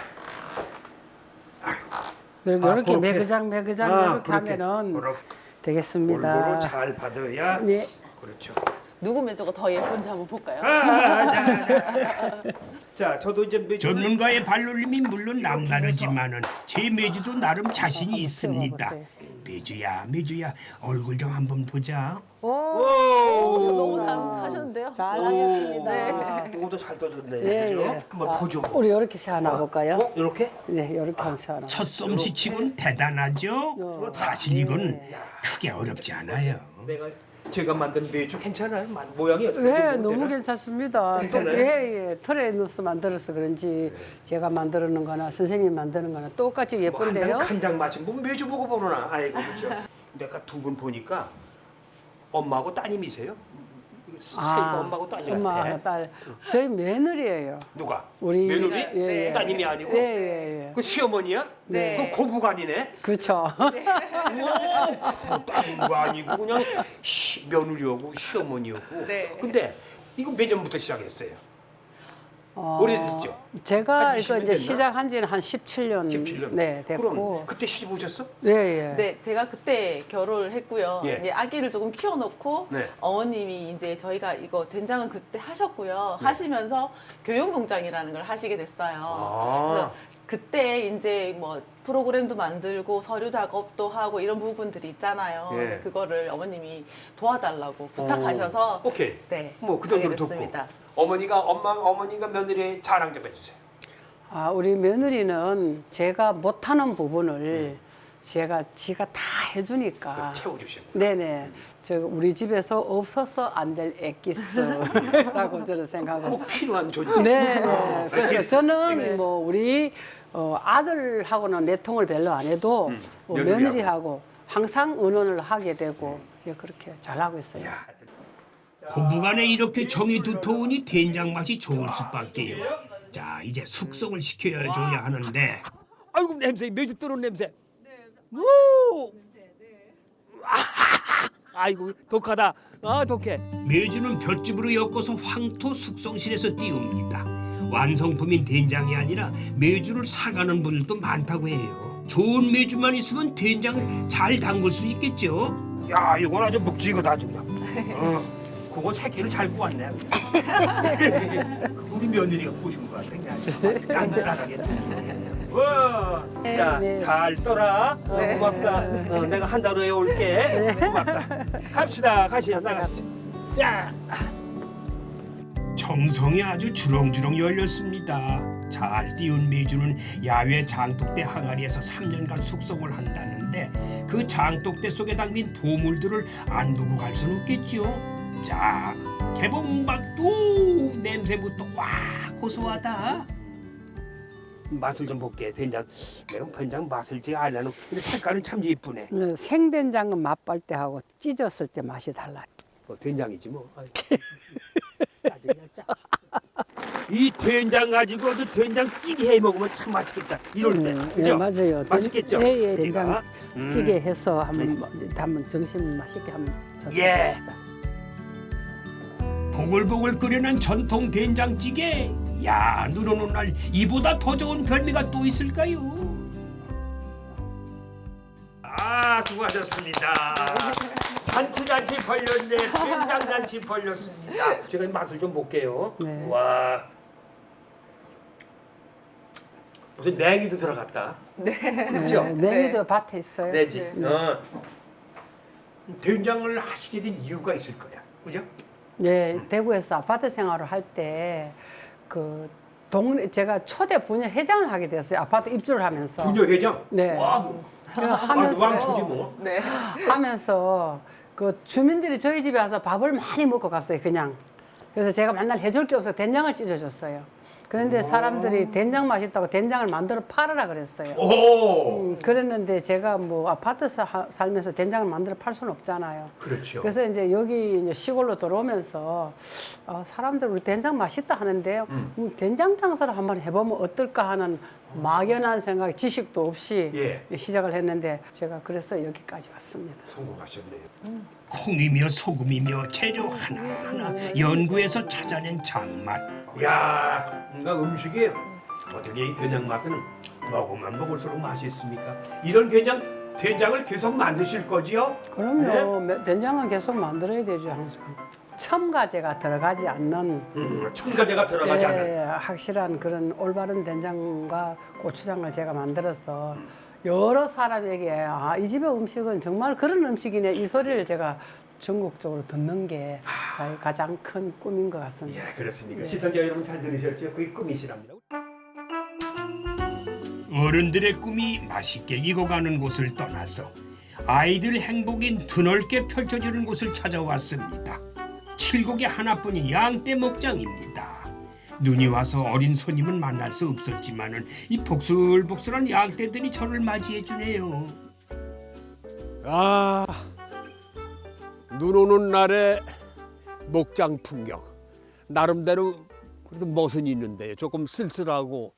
이렇게, 아, 이렇게 그렇게. 매그장 매그장 아, 이렇게 그렇게. 하면은 그렇게. 되겠습니다. 골고루 잘 받아야. 네. 그렇죠. 누구 매주가 더 예쁜지 한번 볼까요? 아, 자, 자. 자, 저도 이제 매주 전문가의 발놀림이 물론 남다르지만은 제 매주도 나름 자신이 있습니다. 매주야, 매주야, 얼굴 좀 한번 보자. 오, 너무 잘 하셨는데요. 잘하겠습니다. 아, 이것도 잘 떠졌네. 예, 그죠? 예. 한번 아, 보죠. 우리 이렇게 세하나 볼까요? 어, 이렇게? 네, 이렇게 한번 세하나. 첫 솜씨치곤 대단하죠. 사실 이건 크게 어렵지 않아요. 내가 제가 만든 매주 괜찮아요? 만- 모양이 어떻게 네, 되나? 너무 괜찮습니다. 괜찮아요? 예, 예. 틀에 넣어서 만들어서 그런지 제가 만드는 거나 선생님이 만드는 거나 똑같이 뭐 예쁜데요. 한장 간장 맛이 뭐 매주 보고 보러나 아이고 그렇죠. 내가 두 분 보니까 엄마하고 따님이세요? 사이가 엄마하고 딸이 아, 엄마, 같아. 딸. 저희 며느리예요. 누가? 우리 며느리? 예, 예. 따님이 아니고? 예, 예, 예. 그 시어머니야? 네. 그 고부간이네. 그렇죠. 그 딸도 아니고 그냥 시, 며느리하고 시어머니였고. 네. 근데 이거 몇 년부터 시작했어요? 어, 오래됐죠? 제가 한 이거 20년 이제 됐나? 시작한 지는 한 17년. 17년. 네, 됐고. 그럼 그때 시집 오셨어? 예, 예. 네, 제가 그때 결혼을 했고요. 예. 이제 아기를 조금 키워놓고 네. 어머님이 이제 저희가 이거 된장은 그때 하셨고요. 하시면서 교육농장이라는 걸 하시게 됐어요. 아. 그래서 그때 이제 뭐 프로그램도 만들고 서류 작업도 하고 이런 부분들이 있잖아요. 예. 그거를 어머님이 도와달라고 부탁하셔서 오케이. 네, 뭐 그 정도로 듣고. 어머니가 엄마 어머니가 며느리의 자랑 좀 해주세요. 아, 우리 며느리는 제가 못하는 부분을 제가 지가 다 해주니까. 채워주시는. 네네. 저 우리 집에서 없어서 안될 엑기스라고 저는 생각하고. 꼭 필요한 존재. 네, 어, 네. 그래서. 저는. 뭐 우리 어, 아들하고는 내통을 별로 안 해도 뭐 음, 며느리하고. 며느리하고 항상 의논을 하게 되고 예, 그렇게 잘 하고 있어요. 야, 고부간에 이렇게 정이 두터우니 된장 맛이 좋을 수밖에요. 자, 이제 숙성을 시켜줘야 하는데 아이고 냄새 매주 뜨는 냄새. 오. 아이고 독하다. 아 독해. 매주는 볏짚으로 엮어서 황토 숙성실에서 띄웁니다. 완성품인 된장이 아니라 매주를 사가는 분들도 많다고 해요. 좋은 매주만 있으면 된장을 잘 담글 수 있겠죠. 야 이건 아주 묵직하다 정말. 어, 그거 새끼를 잘 구웠네. *laughs* 우리 며느리가 보신 것 같아. 그냥 깐깐하게. 와, 자, 네. 잘 떠라. 어, 고맙다. 어, 내가 한 달 후에 올게. 고맙다. 갑시다. 가시죠. 나가시. 자, 정성이 아주 주렁주렁 열렸습니다. 잘 띄운 매주는 야외 장독대 항아리에서 3년간 숙성을 한다는데 그 장독대 속에 담긴 보물들을 안 보고 갈 수는 없겠지요. 자, 개봉박도 냄새부터 와 고소하다. 맛을 좀 볼게. 된장. 내가 된장 맛을 지 알라는. 근데 색깔은 참 예쁘네. 어, 생된장은 맛볼 때하고 찢었을 때 맛이 달라요. 뭐 된장이지 뭐. 이 된장 가지고도 된장찌개 해 먹으면 참 맛있겠다. 이럴 때, 음, 그죠? 예, 맞아요. 맛있겠죠? 예, 예, 얘가? 된장 음. 찌개 해서 한번 뭐, 한번 점심 맛있게 한번 예. 보글보글 끓여낸 전통 된장찌개. 야, 눈 오는 날 이보다 더 좋은 별미가 또 있을까요? 아 수고하셨습니다. *laughs* 잔치잔치 벌렸네. 된장잔치 벌렸습니다. 제가 맛을 좀 볼게요. 네. 와. 무슨 냉이도 들어갔다. 네. 그렇죠? 네, 냉이도 밭에 있어요. 내지. 어. 된장을 하시게 된 이유가 있을 거야. 그죠? 네, 대구에서 아파트 생활을 할 때 그 동네 제가 초대 부녀 회장을 하게 됐어요. 아파트 입주를 하면서. 부녀회장. 네. 와, 제가 하면서 하면서 왕초지 뭐. 네. *laughs* 하면서 그 주민들이 저희 집에 와서 밥을 많이 먹고 갔어요. 그냥. 그래서 제가 맨날 해줄 게 없어 된장을 찢어줬어요. 그런데 사람들이 된장 맛있다고 된장을 만들어 팔으라 그랬어요. 오. 음, 그랬는데 제가 뭐 아파트 사, 살면서 된장을 만들어 팔 수는 없잖아요. 그렇죠. 그래서 이제 여기 이제 시골로 들어오면서 어, 사람들 우리 된장 맛있다 하는데요. 음, 된장 장사를 한번 해보면 어떨까 하는 막연한 생각, 지식도 없이 예. 시작을 했는데 제가 그래서 여기까지 왔습니다. 성공하셨네요. 콩이며 소금이며 재료 하나하나 연구해서 찾아낸 장맛. 야, 뭔가 음식이 어떻게 이 된장 맛은 먹으면 먹을수록 맛있습니까? 이런 된장 된장을 계속 만드실 거지요? 그럼요. 매- 된장은 계속 만들어야 되죠 항상. 첨가제가 들어가지 않는 음, 첨가제가 들어가지 예, 않는. 확실한 그런 올바른 된장과 고추장을 제가 만들어서 여러 사람에게 아, 이 집의 음식은 정말 그런 음식이네 이 소리를 제가 전국적으로 듣는 게 가장 큰 꿈인 것 같습니다. 예, 그렇습니까? 시청자 여러분 잘 들으셨죠? 그게 꿈이시랍니다. 어른들의 꿈이 맛있게 익어가는 곳을 떠나서 아이들 행복이 드넓게 펼쳐지는 곳을 찾아왔습니다. 칠곡의 하나뿐인 양떼 목장입니다. 눈이 와서 어린 손님은 만날 수 없었지만은 이 복슬복슬한 양떼들이 저를 맞이해 주네요. 아, 눈 오는 날의 목장 풍경. 나름대로 그래도 멋은 있는데 조금 쓸쓸하고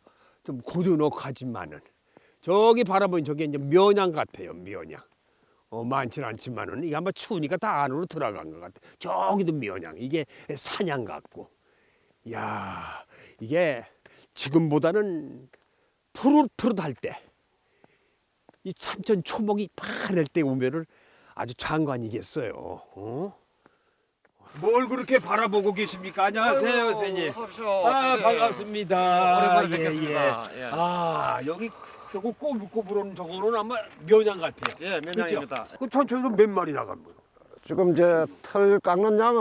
좀 고즈넉하지만은 저기 바라보니 저게 이제 면양 같아요, 면양. 어, 많지는 않지만은 이게 아마 추우니까 다 안으로 들어간 것 같아. 저기도 면양. 이게 사냥 같고. 야, 이게 지금보다는 푸릇푸릇할 때. 이 산천 초목이 파랄 때 오면은 아주 장관이겠어요. 어? 뭘 그렇게 바라보고 계십니까? 안녕하세요, 대표님. 아 반갑습니다. 오랜만에 예, 뵙겠습니다. 예. 예. 아 여기 저거 꼬불꼬불한 저거는 아마 면양 같아요. 예, 면양입니다. 그죠? 그 천천히도 몇 마리 나간 거요? 지금 이제 털 깎는 양은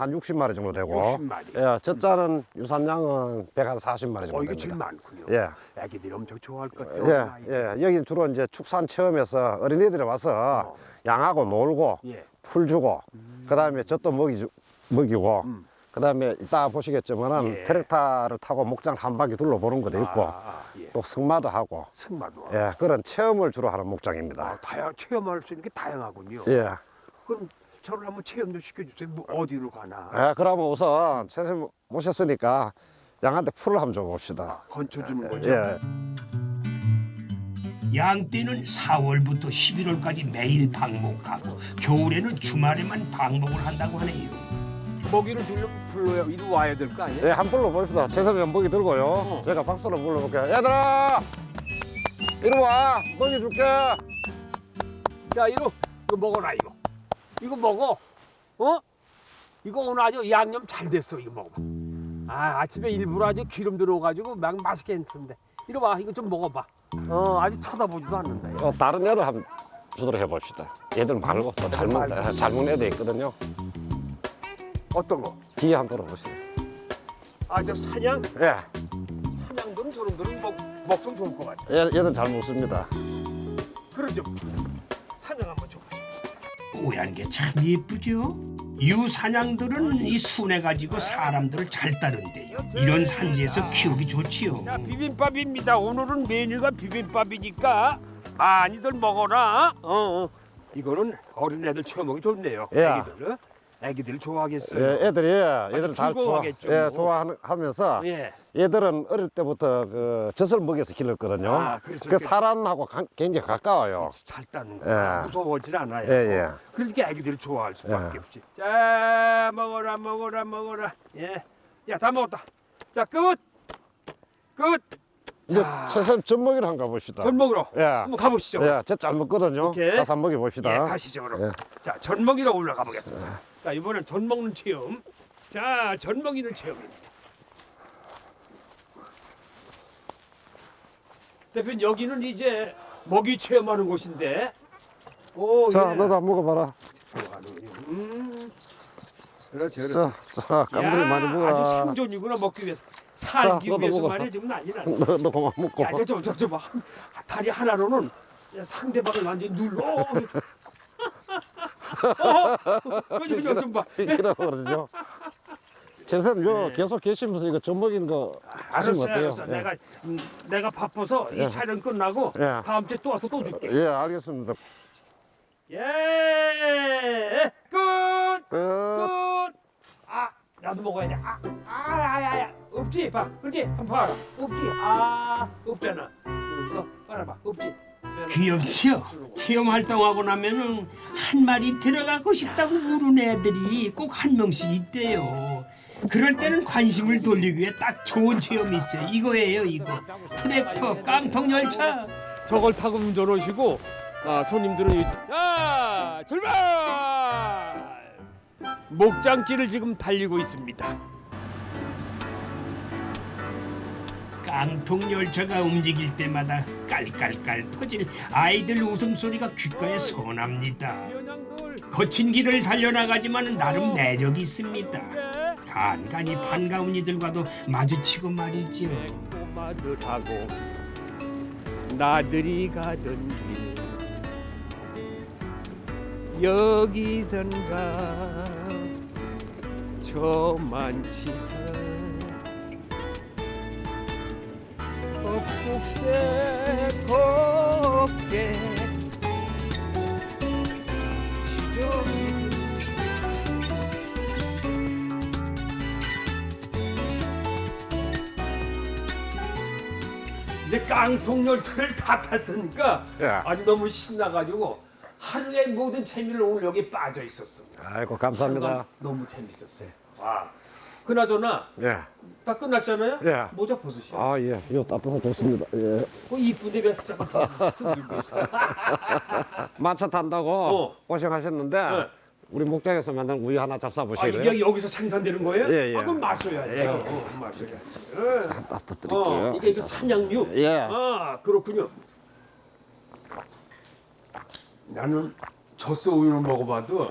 한 60마리 정도 되고 60마리. 예, 젖 짜는 유산양은 140마리 정도 어 이게 제일 됩니다. 많군요. 예. 애기들이 엄청 좋아할 것 같아요. 예, 예. 여기 주로 이제 축산 체험에서 어린이들이 와서 양하고 놀고 예. 풀 주고 그다음에 젖도 먹이 주, 먹이고 음. 그 다음에 이따 보시겠지만은 예. 트랙터를 타고 목장 한 바퀴 둘러보는 것도 있고 아, 예. 또 승마도 하고 승마도. 예, 그런 체험을 주로 하는 아, 목장입니다. 다양 체험할 수 있는 게 다양하군요. 예. 그럼 저를 한번 체험 좀 시켜주세요. 뭐 어디로 가나? 예, 그러면 우선 선생님 모셨으니까 양한테 풀을 한번 줘봅시다. 건쳐주는 거죠. 예. 양떼는 4월부터 11월까지 매일 방목하고 겨울에는 주말에만 방목을 한다고 하네요. 먹이를 주려면 불러야 이리 와야 될 거 아니에요? 예, 한 불러 봅시다. 최선의 연복이 들고요. 제가 박수로 불러볼게요. 얘들아! 이리 와! 먹이 줄게! 자, 이거 이거 먹어라 이거. 이거 먹어. 어? 이거 오늘 아주 양념 잘 됐어. 이거 먹어봐. 아, 아침에 일부러 아주 기름 들어가지고 막 맛있게 했는데. 이리 와, 이거 좀 먹어봐. 어, 아주 쳐다보지도 않는다. 어, 다른 애들 한번 주도록 해봅시다. 얘들 말고 또잘 먹는, 잘 먹는 애들 있거든요. 어떤 거? 뒤에 한번 돌아보세요. 아, 저 사냥? 예, 사냥들은 저놈들은 먹, 먹성 좋을 것 같아. 얘, 얘들 잘 먹습니다. 그러죠. 사냥 한번 줘보죠. 뽀얀 게참 예쁘죠? 유사냥들은 이 순해 가지고 사람들을 잘 따른대요. 이런 산지에서 키우기 좋지요. 자, 비빔밥입니다. 오늘은 메뉴가 비빔밥이니까 많이들 먹어라. 어, 어. 이거는 어린애들 체험하기 좋네요. 예. 애기들. 애기들 좋아하겠어요. 예, 애들이, 애들은 다 좋아, 즐거워하겠죠. 예, 좋아하면서 예. 얘들은 어릴 때부터 그 젖을 먹여서 길렀거든요. 아, 그렇죠. 그 사람하고 가- 굉장히 가까워요. 잘 따는 거 예. 무서워하지 않아요. 예, 예. 그러니까 애기들이 좋아할 수밖에 예. 없지. 자, 먹어라, 먹어라, 먹어라. 예. 야, 다 먹었다. 자, 끝. 끝. 이제 최선 젖먹이를 한번 가봅시다. 전 먹으러. 예. 한번 가보시죠. 예, 젖잘 먹거든요. 오케이. 가서 한번 먹여봅시다. 예, 가시죠 그럼. 예. 자, 전 먹이러 올라가 보겠습니다. 자, 이번엔 전 먹는 체험. 자, 전 먹이는 체험입니다. 대표님 여기는 이제 먹이 체험하는 곳인데. 오, 자, 예. 너도 한번 먹어봐라. 음. 그렇지 자, 자, 깜들이 많이 아주 먹어라. 생존이구나 먹기 위해서 살기 너도 위해서 먹어. 말이야 지금 난리나. 너, 너 그만 먹고. 야, 저, 저, 저, 저, 봐. 다리 하나로는 상대방을 완전히 눌러. 어, 저, 저, 좀 봐. 이라고 그러죠. 선생님, 요 계속 계시면서 이거 젖 먹인 거 하시면 네. 알았어, 어때요? 알았어. 예. 내가 음, 내가 바빠서 예. 이 촬영 끝나고 예. 다음 주에 또 와서 또 줄게. 예, 알겠습니다. 예, 끝, 끝. 끝. 아, 나도 먹어야 돼. 아, 아, 아, 야, 야, 없지, 봐, 그렇지, 한번 봐라. 없지, 아, 없잖아. 응, 너 봐봐, 없지. 귀엽지요? 체험 활동하고 나면은 한 마리 들어가고 싶다고 물은 애들이 꼭 한 명씩 있대요. 그럴 때는 관심을 돌리기 위해 딱 좋은 체험이 있어요. 이거예요, 이거. 트랙터, 깡통 열차. 저걸 타고 운전하시고 아, 손님들은 이- 자 출발 목장길을 지금 달리고 있습니다 깡통 열차가 움직일 때마다 깔깔깔 터질 아이들 웃음소리가 귓가에 선합니다. 거친 길을 달려나가지만 나름 매력이 있습니다. 간간히 반가운 이들과도 마주치고 말이죠. 꼬마들하고 나들이 가던 길 여기선가 저만 시선 곱곱새 곱게 지저귀 이제 깡통 열차를 다 탔으니까 예. 아주 너무 신나가지고 하루의 모든 재미를 오늘 여기 빠져 있었어. 아이고, 감사합니다. 너무 재밌었어요. 와. 그나저나 예. 다 끝났잖아요. 예. 모자 벗으시오. 아, 예. 이거 따뜻해 좋습니다. 예. 그 이쁜데 숨기고 있어. 만차 탄다고 어. 고생하셨는데 네. 우리 목장에서 만든 우유 하나 아 잡숴보실래요? 이게 여기서 생산되는 거예요? 예, 예. 아 그럼 마셔야죠. 어, 마셔야죠. 예. 따뜻 드릴게요. 어, 이게 그 산양류. 예. 아 그렇군요. 나는 젖소 우유는 먹어봐도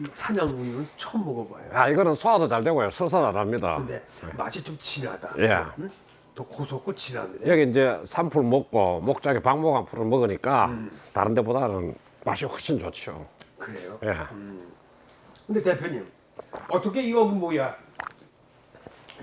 이 산양 우유는 처음 먹어봐요. 아, 이거는 소화도 잘 되고요. 설사 안 합니다. 근데 맛이 좀 진하다. 예. 응? 더 고소하고 진합니다. 여기 이제 산풀 먹고 목장에 박목한 풀을 먹으니까 음. 다른 데보다는 맛이 훨씬 좋죠. 그래요. 예. 근데 대표님 어떻게 이거 뭐야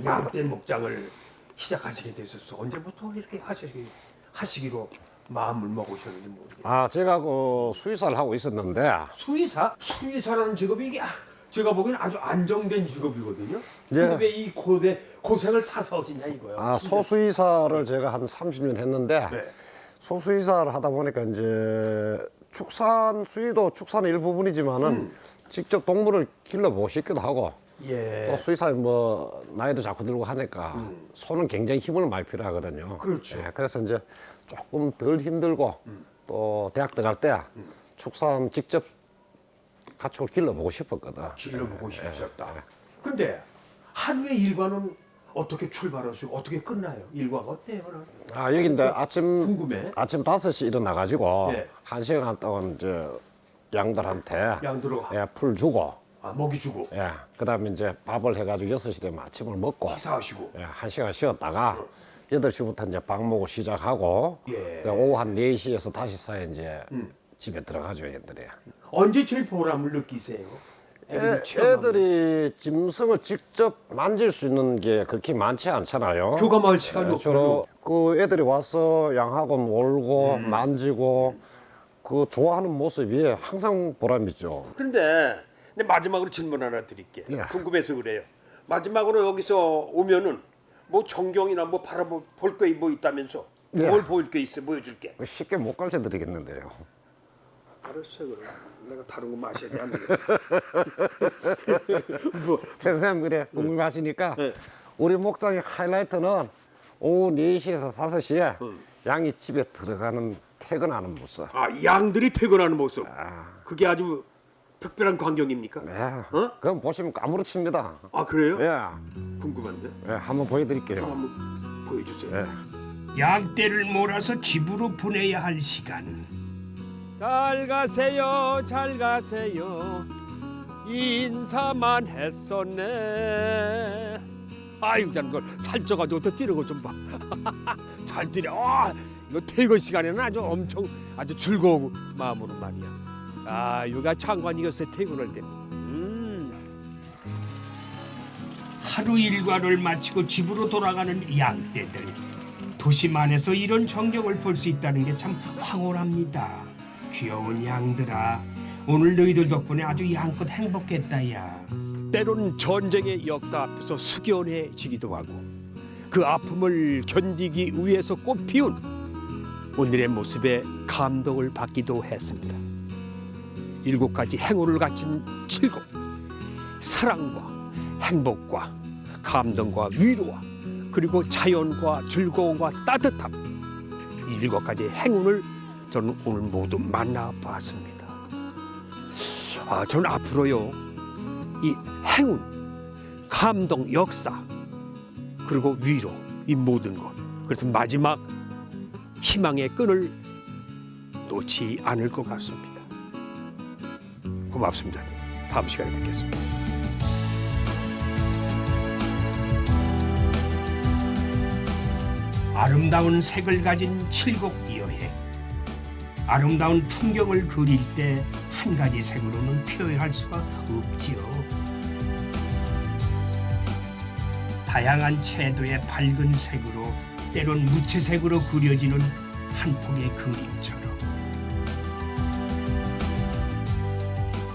양떼 목장을 시작하시게 되셨어? 언제부터 이렇게 하시기 하시기로 마음을 먹으셨는지 모르겠어요. 아, 제가 그 수의사를 하고 있었는데 수의사? 수의사라는 직업이 이게 아- 제가 보기엔 아주 안정된 직업이거든요. 예. 근데 왜 이 고대 고생을 사서 하시냐 이거요. 아, 소수의사를 제가 한 30년 했는데 네. 소수의사를 하다 보니까 이제 축산 수의도 축산의 일부분이지만은 음. 직접 동물을 길러보고 싶기도 하고 예. 또 수의사 뭐 나이도 자꾸 들고 하니까 손은 굉장히 힘을 많이 필요하거든요. 음. 그렇죠. 예, 그래서 이제 조금 덜 힘들고 또 대학 들어갈 때 음. 축산 직접 가축을 길러보고 싶었거든. 길러보고 싶으셨다. 근데 하루의 일과는 어떻게 출발하시고 어떻게 끝나요? 일과가 어때요? 아 여기 이제 아침 궁금해. 아침 5시 일어나 가지고 예. 한 시간 동안 이제 양들한테 양 들어가. 예, 풀 주고 아 먹이 주고 예. 그 다음에 이제 밥을 해 가지고 6시 되면 아침을 먹고 식사하시고 예, 한 시간 쉬었다가 8시부터 이제 방 먹고 시작하고 예. 오후 한 4시에서 다시 사에 이제 집에 들어가죠, 얘들이. 언제 제일 보람을 느끼세요? 애들이 애. 애들이 짐승을 직접 만질 수 있는 게 그렇게 많지 않잖아요. 교감할 시간이 예, 없고 주로 그 애들이 와서 양하고 놀고 음. 만지고 그 좋아하는 모습이 항상 보람이죠. 근데 마지막으로 질문 하나 드릴게. 예. 궁금해서 그래요. 마지막으로 여기서 오면은 뭐 전경이나 뭐 바라볼 게 뭐 있다면서 예. 뭘 보일 게 있어 보여줄게. 쉽게 못 가르쳐 드리겠는데요. 알았어요 그럼. 내가 다른 거 마셔야 돼. 안. *laughs* 뭐 선생님 그래 궁금하시니까 네. 우리 목장의 하이라이트는 오후 4시에서 5시에 양이 집에 들어가는 퇴근하는 모습. 아, 양들이 퇴근하는 모습. 아. 그게 아주 특별한 광경입니까? 예. 어? 그럼 보시면 까무러칩니다. 아 그래요? 예. 궁금한데. 예, 한번 보여드릴게요. 한번 보여주세요. 예. 양떼를 몰아서 집으로 보내야 할 시간. 잘 가세요, 잘 가세요. 인사만 했었네 아유 난 그걸 살쪄가지고 더 뛰는 거 좀 봐 잘 *laughs* 뛰네 아, 이거 퇴근 시간에는 아주 엄청 아주 즐거운 마음으로 말이야 아 여기가 장관이었어요 퇴근할 때 음. 하루 일과를 마치고 집으로 돌아가는 양떼들. 도심 안에서 이런 전경을 볼 수 있다는 게 참 황홀합니다. 귀여운 양들아, 오늘 너희들 덕분에 아주 양껏 행복했다 야. 때로는 전쟁의 역사 앞에서 숙연해지기도 하고 그 아픔을 견디기 위해서 꽃피운 오늘의 모습에 감동을 받기도 했습니다. 일곱 가지 행운을 갖춘 칠곡 사랑과 행복과 감동과 위로와 그리고 자연과 즐거움과 따뜻함 이 일곱 가지 행운을 저는 오늘 모두 만나봤습니다. 아, 저는 앞으로요 이 행운, 감동, 역사 그리고 위로 이 모든 것 그래서 마지막 희망의 끈을 놓지 않을 것 같습니다. 고맙습니다. 다음 시간에 뵙겠습니다. 아름다운 색을 가진 칠곡 여행. 아름다운 풍경을 그릴 때 한 가지 색으로는 표현할 수가 없지요. 다양한 채도의 밝은 색으로 때론 무채색으로 그려지는 한 폭의 그림처럼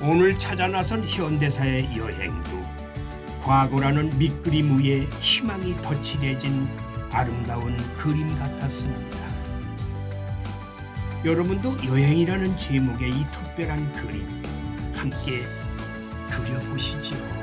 오늘 찾아 나선 현대사의 여행도 과거라는 밑그림 위에 희망이 덧칠해진 아름다운 그림 같았습니다. 여러분도 여행이라는 제목의 이 특별한 그림 함께 그려보시죠.